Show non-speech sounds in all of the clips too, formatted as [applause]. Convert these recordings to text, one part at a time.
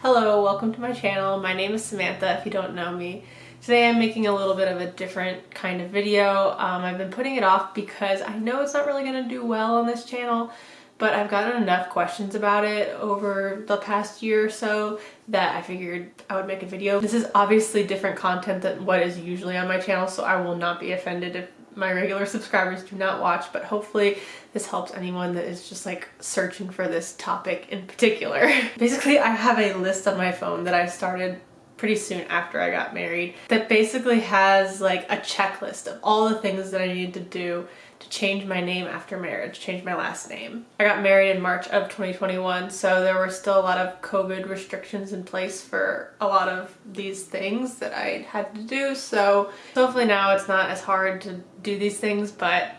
Hello, welcome to my channel. My name is Samantha if you don't know me. Today I'm making a little bit of a different kind of video. Um, I've been putting it off because I know it's not really going to do well on this channel, but I've gotten enough questions about it over the past year or so that I figured I would make a video. This is obviously different content than what is usually on my channel, so I will not be offended if my regular subscribers do not watch, but hopefully this helps anyone that is just like searching for this topic in particular. [laughs] basically, I have a list on my phone that I started pretty soon after I got married that basically has like a checklist of all the things that I needed to do to change my name after marriage, change my last name. I got married in March of 2021, so there were still a lot of COVID restrictions in place for a lot of these things that I had to do. So hopefully now it's not as hard to do these things, but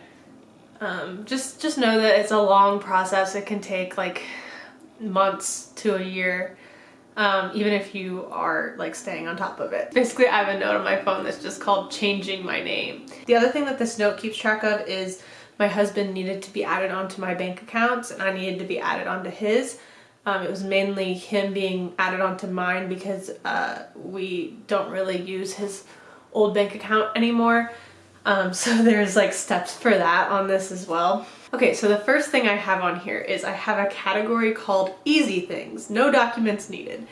um, just, just know that it's a long process. It can take like months to a year um, even if you are like staying on top of it. Basically, I have a note on my phone that's just called changing my name. The other thing that this note keeps track of is my husband needed to be added onto my bank accounts and I needed to be added onto his. Um, it was mainly him being added onto mine because uh, we don't really use his old bank account anymore. Um, so [laughs] there's like steps for that on this as well. Okay, so the first thing I have on here is I have a category called easy things, no documents needed.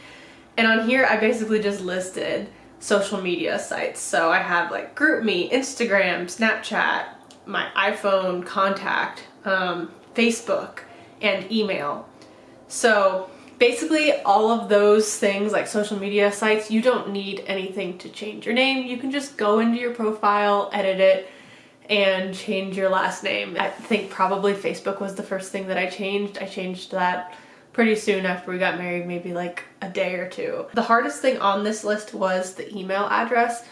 And on here I basically just listed social media sites. So I have like GroupMe, Instagram, Snapchat, my iPhone contact, um, Facebook, and email. So basically all of those things like social media sites, you don't need anything to change your name. You can just go into your profile, edit it, and change your last name. I think probably Facebook was the first thing that I changed. I changed that pretty soon after we got married, maybe like a day or two. The hardest thing on this list was the email address.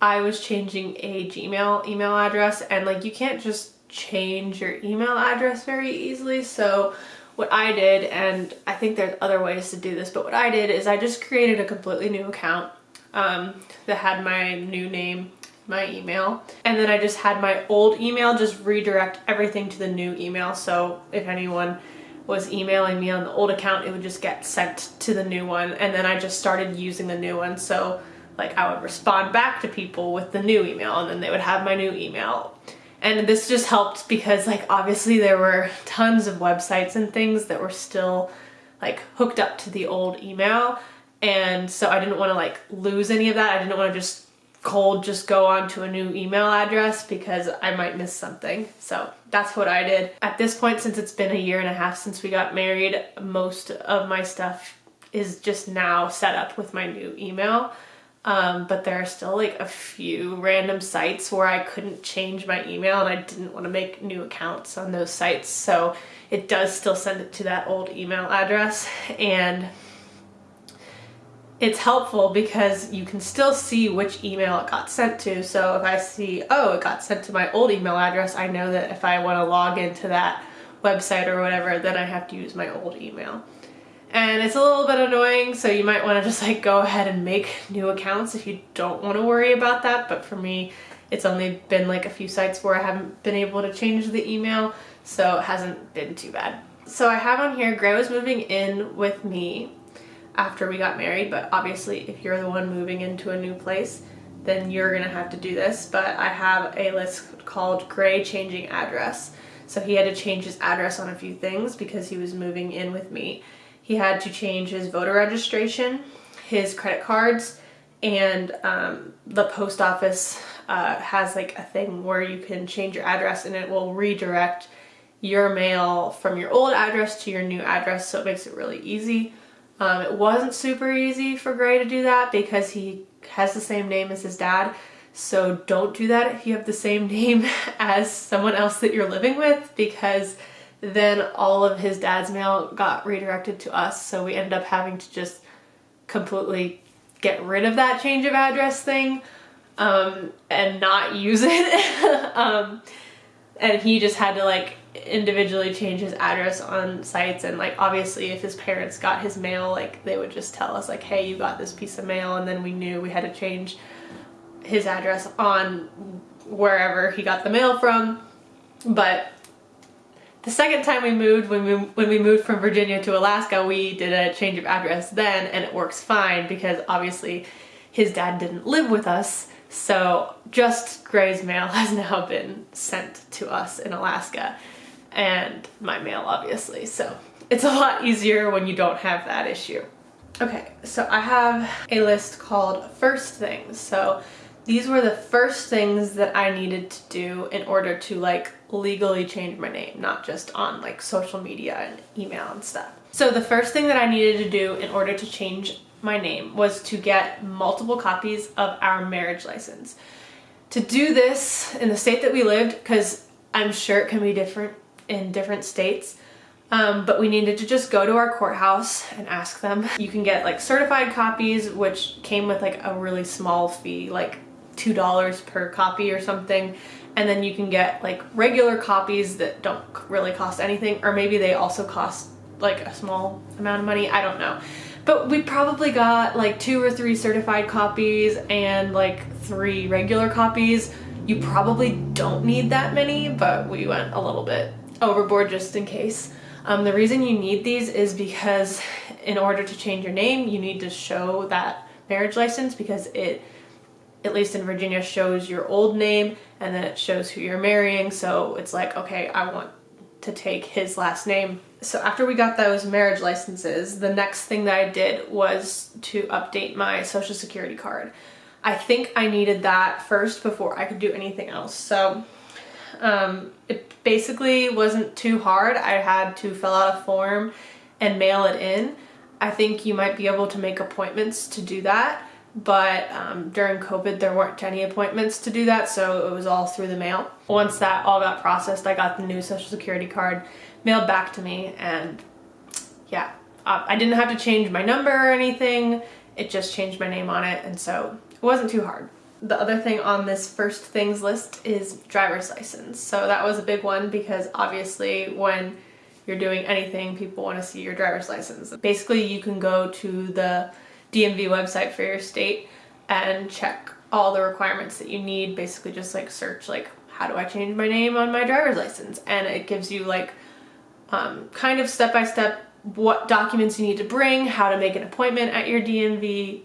I was changing a Gmail email address and like you can't just change your email address very easily. So what I did, and I think there's other ways to do this, but what I did is I just created a completely new account um, that had my new name my email. And then I just had my old email just redirect everything to the new email. So if anyone was emailing me on the old account, it would just get sent to the new one. And then I just started using the new one. So like I would respond back to people with the new email and then they would have my new email. And this just helped because like obviously there were tons of websites and things that were still like hooked up to the old email. And so I didn't want to like lose any of that. I didn't want to just cold just go on to a new email address because I might miss something. So that's what I did. At this point, since it's been a year and a half since we got married, most of my stuff is just now set up with my new email. Um, but there are still like a few random sites where I couldn't change my email and I didn't want to make new accounts on those sites. So it does still send it to that old email address. And it's helpful because you can still see which email it got sent to. So if I see, oh, it got sent to my old email address, I know that if I want to log into that website or whatever, then I have to use my old email. And it's a little bit annoying, so you might want to just like go ahead and make new accounts if you don't want to worry about that. But for me, it's only been like a few sites where I haven't been able to change the email, so it hasn't been too bad. So I have on here, Gray was moving in with me after we got married, but obviously if you're the one moving into a new place, then you're gonna have to do this. But I have a list called Gray Changing Address. So he had to change his address on a few things because he was moving in with me. He had to change his voter registration, his credit cards, and um, the post office uh, has like a thing where you can change your address and it will redirect your mail from your old address to your new address so it makes it really easy. Um, it wasn't super easy for Gray to do that because he has the same name as his dad. So don't do that if you have the same [laughs] name as someone else that you're living with because then all of his dad's mail got redirected to us. So we ended up having to just completely get rid of that change of address thing um, and not [laughs] use it. um, and he just had to like individually change his address on sites and like obviously if his parents got his mail like they would just tell us like hey you got this piece of mail and then we knew we had to change his address on wherever he got the mail from but The second time we moved, when we, when we moved from Virginia to Alaska, we did a change of address then and it works fine because obviously his dad didn't live with us. So just Gray's mail [laughs] has now been sent to us in Alaska and my mail obviously. So it's a lot easier when you don't have that issue. Okay, so I have a list called first things. So these were the first things that I needed to do in order to like legally change my name, not just on like social media and email and stuff. So the first thing that I needed to do in order to change my name was to get multiple copies of our marriage license. To do this in the state that we lived, because I'm sure it can be different in different states, um, but we needed to just go to our courthouse and ask them. You can get like certified copies, which came with like a really small fee, like $2 per copy or something. And then you can get like regular copies that don't really cost anything, or maybe they also cost like a small amount of money. I don't know. But we probably got like two or three certified copies and like three regular copies. You probably don't need that many, but we went a little bit overboard just in case. Um, the reason you need these is because in order to change your name, you need to show that marriage license because it, at least in Virginia, shows your old name and then it shows who you're marrying. So it's like, okay, I want to take his last name. So after we got those marriage licenses, the next thing that I did was to update my social security card. I think I needed that first before I could do anything else. So um, it basically wasn't too hard. I had to fill out a form and mail it in. I think you might be able to make appointments to do that but um, during COVID there weren't any appointments to do that so it was all through the mail. Once that all got processed I got the new social security card mailed back to me and yeah uh, I didn't have to change my number or anything it just changed my name on it and so it wasn't too hard. The other thing on this first things list is driver's license. So that was a big one because obviously when you're doing anything, people want to see your driver's license. Basically, you can go to the DMV website for your state and check all the requirements that you need. Basically just like search like, how do I change my name on my driver's license? And it gives you like um, kind of step-by-step -step what documents you need to bring, how to make an appointment at your DMV,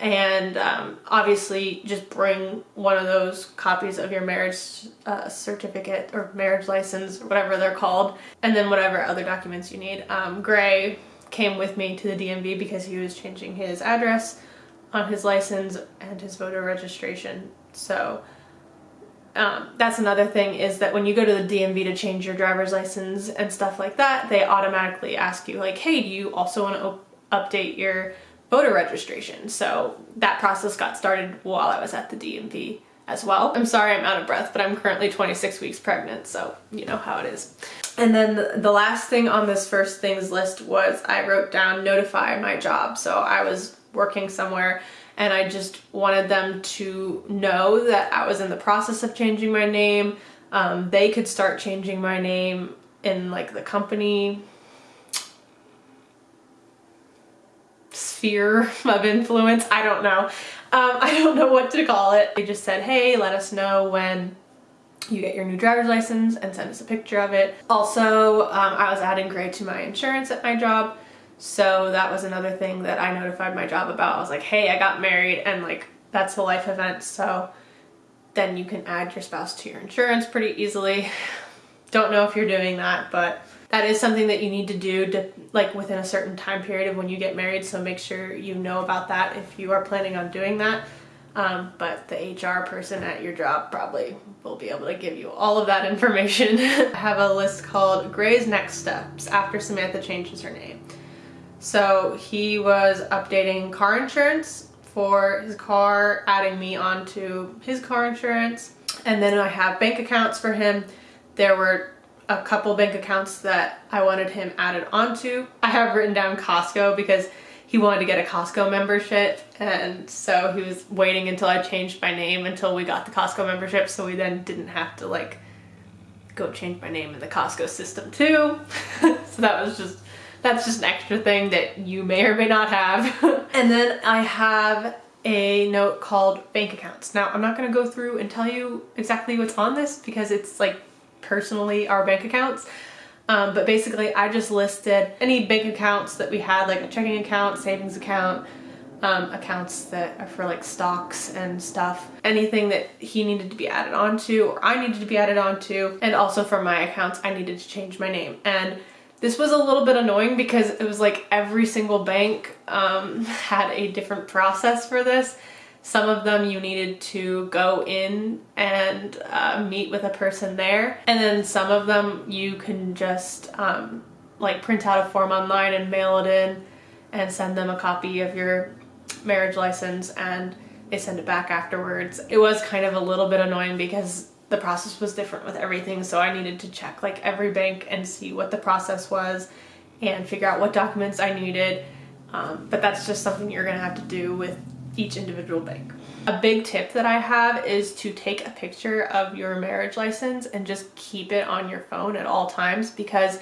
and um, obviously just bring one of those copies of your marriage uh, certificate or marriage license whatever they're called and then whatever other documents you need. Um, Gray came with me to the DMV because he was changing his address on his license and his voter registration so um, that's another thing is that when you go to the DMV to change your driver's license and stuff like that they automatically ask you like hey do you also want to update your voter registration. So that process got started while I was at the DMV as well. I'm sorry I'm out of breath, but I'm currently 26 weeks pregnant, so you know how it is. And then the last thing on this first things list was I wrote down notify my job. So I was working somewhere and I just wanted them to know that I was in the process of changing my name. Um, they could start changing my name in like the company sphere [laughs] of influence. I don't know. Um, [laughs] I don't know what to call it. They just said, hey, let us know when you get your new driver's license and send us a picture of it. Also, um, I was adding Gray to my insurance at my job. So that was another thing that I notified my job about. I was like, hey, I got married and like that's a life event. So then you can add your spouse to your insurance pretty easily. [sighs] Don't know if you're doing that, but that is something that you need to do to like within a certain time period of when you get married so make sure you know about that if you are planning on doing that um, but the HR person at your job probably will be able to give you all of that information. [laughs] I have a list called Gray's Next Steps after Samantha changes her name. So he was updating car insurance for his car, adding me onto his car insurance, and then I have bank accounts for him. There were a couple bank accounts that I wanted him added onto. I have written down Costco because he wanted to get a Costco membership and so he was waiting until I changed my name until we got the Costco membership so we then didn't have to like go change my name in the Costco system too. [laughs] so that was just, that's just an extra thing that you may or may not have. [laughs] and then I have a note called bank accounts. Now I'm not gonna go through and tell you exactly what's on this because it's like personally our bank accounts. Um, but basically I just listed any bank accounts that we had, like a checking account, savings account, um, accounts that are for like stocks and stuff. Anything that he needed to be added onto or I needed to be added onto. And also for my accounts, I needed to change my name. And this was a little bit annoying because it was like every single bank um, [laughs] had a different process for this. Some of them you needed to go in and uh, meet with a person there. And then some of them you can just um, like print out a form online and mail it in and send them a copy of your marriage license and they send it back afterwards. It was kind of a little bit annoying because the process was different with everything so I needed to check like every bank and see what the process was and figure out what documents I needed. Um, but that's just something you're gonna have to do with each individual bank. A big tip that I have is to take a picture of your marriage license and just keep it on your phone at all times because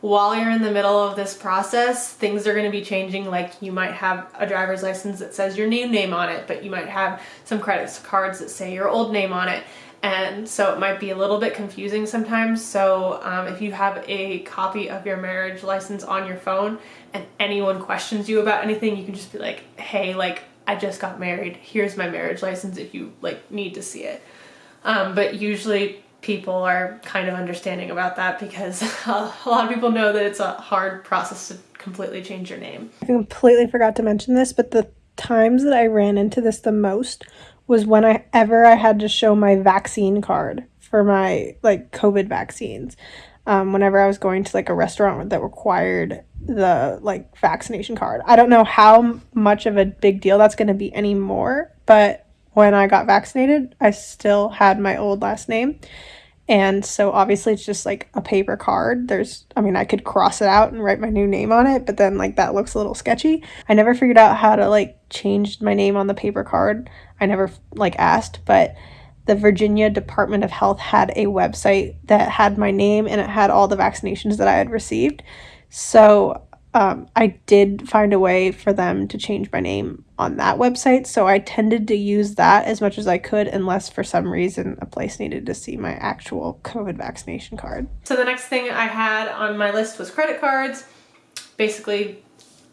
while you're in the middle of this process, things are going to be changing. Like you might have a driver's license that says your new name on it, but you might have some credit cards that say your old name on it. And so it might be a little bit confusing sometimes. So um, if you have a copy of your marriage license on your phone and anyone questions you about anything, you can just be like, hey, like I just got married. Here's my marriage license if you like need to see it. Um, but usually people are kind of understanding about that because [laughs] a lot of people know that it's a hard process to completely change your name. I completely forgot to mention this, but the times that I ran into this the most was when I ever I had to show my vaccine card for my like COVID vaccines. Um, whenever I was going to like a restaurant that required the like vaccination card. I don't know how much of a big deal that's going to be anymore, but when I got vaccinated, I still had my old last name. And so obviously it's just like a paper card. There's, I mean, I could cross it out and write my new name on it, but then like that looks a little sketchy. I never figured out how to like change my name on the paper card. I never like asked, but the Virginia Department of Health had a website that had my name and it had all the vaccinations that I had received. So um, I did find a way for them to change my name on that website. So I tended to use that as much as I could, unless for some reason a place needed to see my actual COVID vaccination card. So the next thing I had on my list was credit cards. Basically,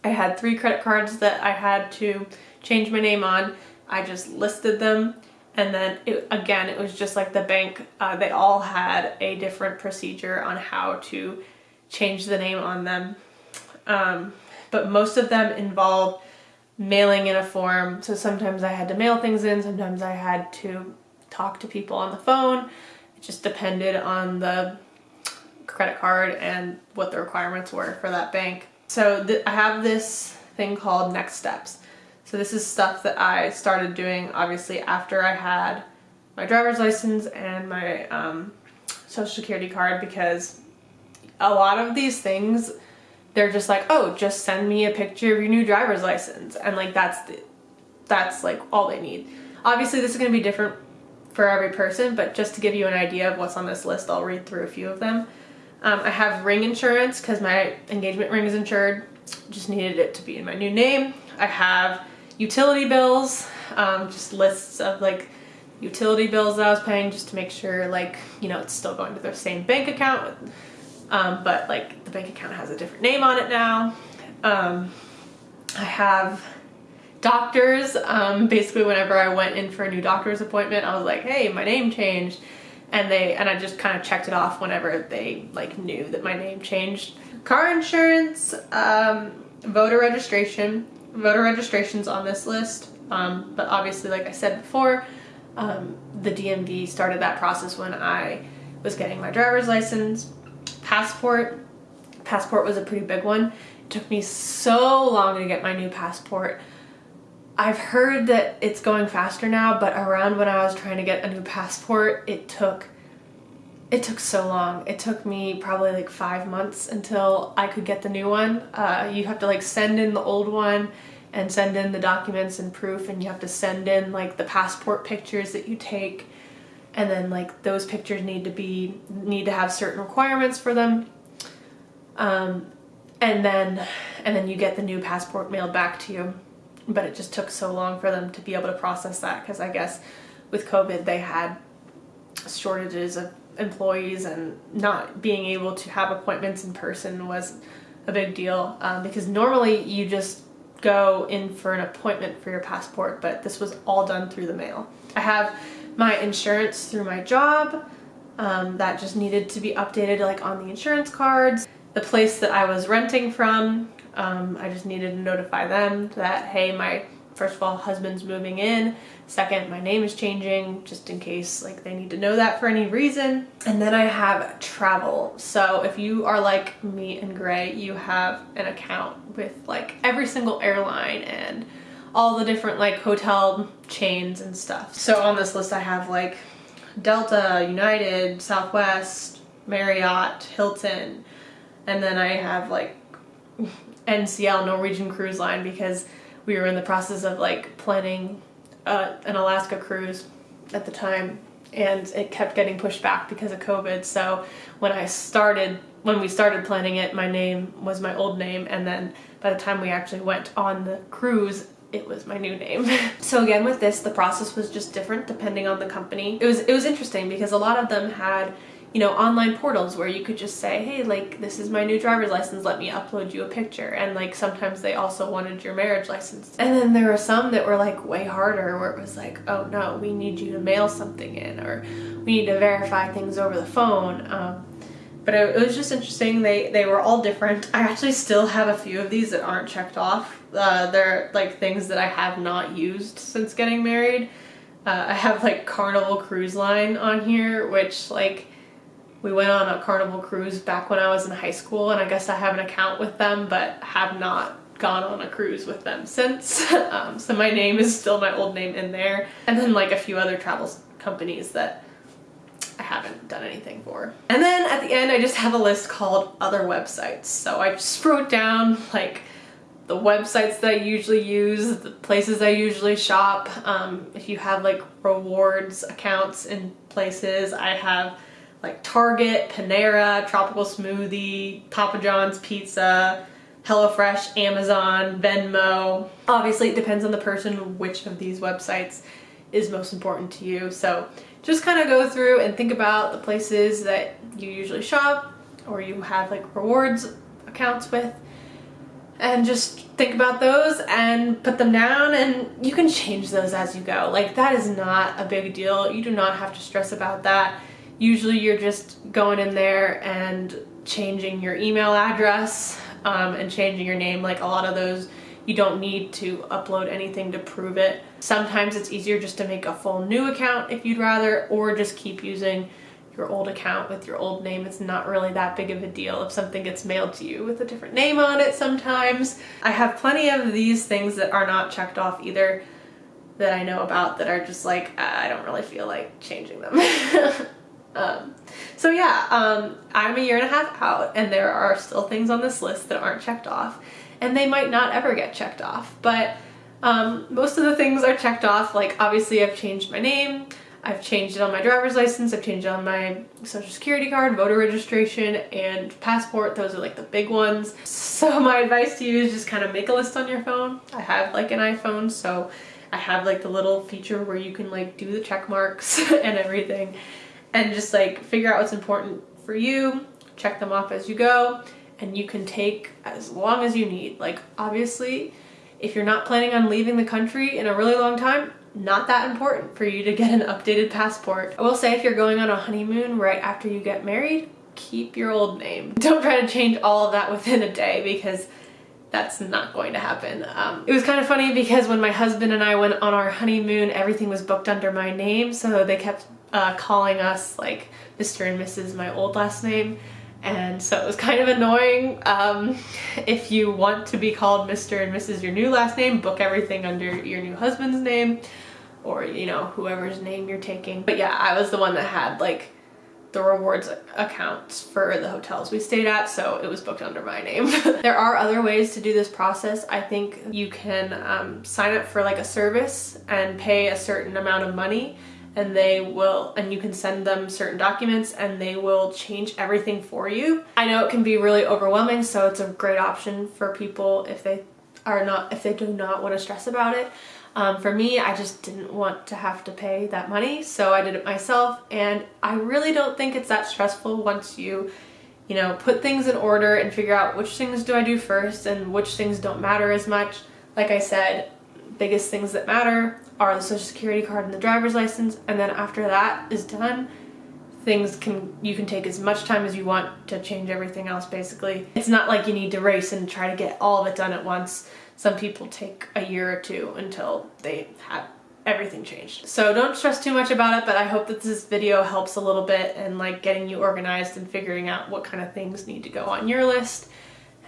I had three credit cards that I had to change my name on. I just listed them and then it, again it was just like the bank uh, they all had a different procedure on how to change the name on them um, but most of them involved mailing in a form. So sometimes I had to mail things in, sometimes I had to talk to people on the phone. It just depended on the credit card and what the requirements were for that bank. So I have this thing called Next Steps. So this is stuff that I started doing obviously after I had my driver's license and my um, social security card because a lot of these things they're just like, oh, just send me a picture of your new driver's license. And like, that's, the, that's like all they need. Obviously this is gonna be different for every person, but just to give you an idea of what's on this list, I'll read through a few of them. Um, I have ring insurance because my engagement ring is insured. Just needed it to be in my new name. I have utility bills, um, just lists of like utility bills that I was paying just to make sure like, you know, it's still going to their same bank account um, but like the bank account has a different name on it now. Um, I have doctors. Um, basically, whenever I went in for a new doctor's appointment, I was like, hey, my name changed. And they and I just kind of checked it off whenever they like knew that my name changed. Car insurance, um, voter registration. Voter registration's on this list, um, but obviously, like I said before, um, the DMV started that process when I was getting my driver's license passport. Passport was a pretty big one. It took me so long to get my new passport. I've heard that it's going faster now, but around when I was trying to get a new passport, it took it took so long. It took me probably like five months until I could get the new one. Uh, you have to like send in the old one and send in the documents and proof and you have to send in like the passport pictures that you take and then like those pictures need to be need to have certain requirements for them um, and then and then you get the new passport mailed back to you but it just took so long for them to be able to process that because I guess with COVID they had shortages of employees and not being able to have appointments in person was a big deal um, because normally you just go in for an appointment for your passport, but this was all done through the mail. I have my insurance through my job um, that just needed to be updated like on the insurance cards. The place that I was renting from, um, I just needed to notify them that, hey, my first of all, husband's moving in. Second, my name is changing just in case like they need to know that for any reason. And then I have travel. So if you are like me and Gray, you have an account with like every single airline and all the different like hotel chains and stuff. So on this list I have like Delta, United, Southwest, Marriott, Hilton, and then I have like NCL, Norwegian Cruise Line, because we were in the process of like planning uh, an Alaska cruise at the time and it kept getting pushed back because of COVID. So when I started, when we started planning it, my name was my old name and then by the time we actually went on the cruise, it was my new name. [laughs] so again with this, the process was just different depending on the company. It was it was interesting because a lot of them had you know, online portals where you could just say, hey, like, this is my new driver's license, let me upload you a picture. And like, sometimes they also wanted your marriage license. And then there were some that were like way harder where it was like, oh no, we need you to mail something in or we need to verify things over the phone. Um, but it, was just interesting. They, they were all different. I actually still have a few of these that aren't checked off. Uh, they're like things that I have not used since getting married. Uh, I have like Carnival Cruise Line on here, which like we went on a carnival cruise back when I was in high school and I guess I have an account with them but have not gone on a cruise with them since. [laughs] um, so my name is still my old name in there. And then like a few other travel companies that I haven't done anything for. And then at the end I just have a list called other websites. So I just wrote down like the websites that I usually use, the places I usually shop. Um, if you have like rewards accounts in places, I have like Target, Panera, Tropical Smoothie, Papa John's Pizza, HelloFresh, Amazon, Venmo. Obviously it depends on the person which of these websites is most important to you. So just kind of go through and think about the places that you usually shop or you have like rewards accounts with and just think about those and put them down and you can change those as you go. Like that is not a big deal. You do not have to stress about that usually you're just going in there and changing your email address um, and changing your name like a lot of those you don't need to upload anything to prove it. Sometimes it's easier just to make a full new account if you'd rather or just keep using your old account with your old name. It's not really that big of a deal if something gets mailed to you with a different name on it sometimes. I have plenty of these things that are not checked off either that I know about that are just like, I don't really feel like changing them. [laughs] Um, so yeah, um, I'm a year and a half out and there are still things on this list that aren't checked off and they might not ever get checked off, but um, most of the things are checked off. Like obviously I've changed my name, I've changed it on my driver's license, I've changed it on my social security card, voter registration, and passport. Those are like the big ones. So [laughs] my advice to you is just kind of make a list on your phone. I have like an iPhone, so I have like the little feature where you can like do the check marks [laughs] and everything and just like figure out what's important for you, check them off as you go, and you can take as long as you need. Like obviously, if you're not planning on leaving the country in a really long time, not that important for you to get an updated passport. I will say if you're going on a honeymoon right after you get married, keep your old name. [laughs] Don't try to change all of that within a day because that's not going to happen. Um, it was kind of funny because when my husband and I went on our honeymoon, everything was booked under my name, so they kept uh, calling us like Mr. and Mrs. my old last name and so it was kind of annoying. Um, if you want to be called Mr. and Mrs. your new last name, book everything under your new husband's name or you know whoever's name you're taking. But yeah, I was the one that had like the rewards accounts for the hotels we stayed at so it was booked under my name. [laughs] there are other ways to do this process. I think you can um, sign up for like a service and pay a certain amount of money and they will and you can send them certain documents and they will change everything for you. I know it can be really overwhelming so it's a great option for people if they are not if they do not want to stress about it. Um, for me, I just didn't want to have to pay that money, so I did it myself, and I really don't think it's that stressful once you, you know, put things in order and figure out which things do I do first and which things don't matter as much. Like I said, biggest things that matter are the social security card and the driver's license, and then after that is done, things can you can take as much time as you want to change everything else basically. It's not like you need to race and try to get all of it done at once. Some people take a year or two until they have everything changed. So don't stress too much about it, but I hope that this video helps a little bit in like getting you organized and figuring out what kind of things need to go on your list.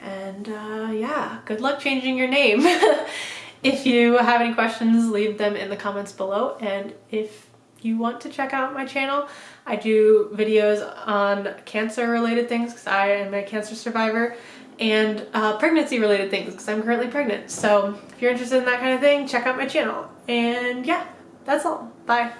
And uh, yeah, good luck changing your name. [laughs] if you have any questions, leave them in the comments below. And if you want to check out my channel, I do videos on cancer related things because I am a cancer survivor and uh, pregnancy related things because I'm currently pregnant. So if you're interested in that kind of thing, check out my channel. And yeah, that's all. Bye.